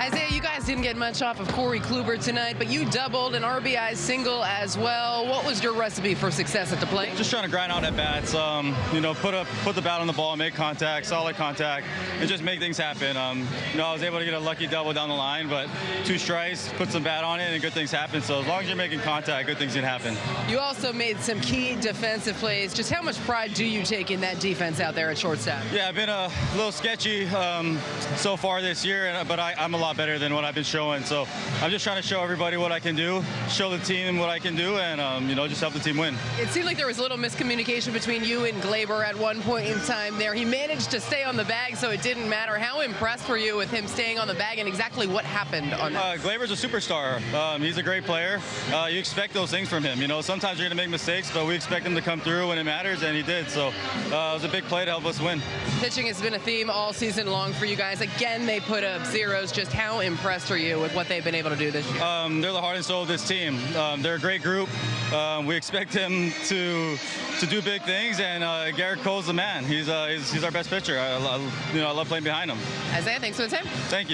Isaiah, you guys didn't get much off of Corey Kluber tonight, but you doubled an RBI single as well. What was your recipe for success at the plate? Just trying to grind out at bats. Um, you know, put up, put the bat on the ball, make contact, solid contact, and just make things happen. Um, you know, I was able to get a lucky double down the line, but two strikes, put some bat on it, and good things happen. So as long as you're making contact, good things can happen. You also made some key defensive plays. Just how much pride do you take in that defense out there at shortstop? Yeah, I've been a little sketchy um, so far this year, but I, I'm a lot better than what I've been showing. So I'm just trying to show everybody what I can do, show the team what I can do, and um, you know, just help the team win. It seemed like there was a little miscommunication between you and Gleyber at one point in time there. He managed to stay on the bag, so it didn't matter. How impressed were you with him staying on the bag, and exactly what happened on that? Uh, Gleyber's a superstar. Um, he's a great player. Uh, you expect those things from him. You know, sometimes you're going to make mistakes, but we expect him to come through when it matters, and he did. So uh, it was a big play to help us win. Pitching has been a theme all season long for you guys. Again, they put up zeros. Just how impressed are you with what they've been able to do this year? Um, they're the heart and soul of this team. Um, they're a great group. Um, we expect him to to do big things, and uh, Gerrit Cole's the man. He's, uh, he's, he's our best pitcher. I, I, you know, I love playing behind him. Isaiah, thanks for the time. Thank you.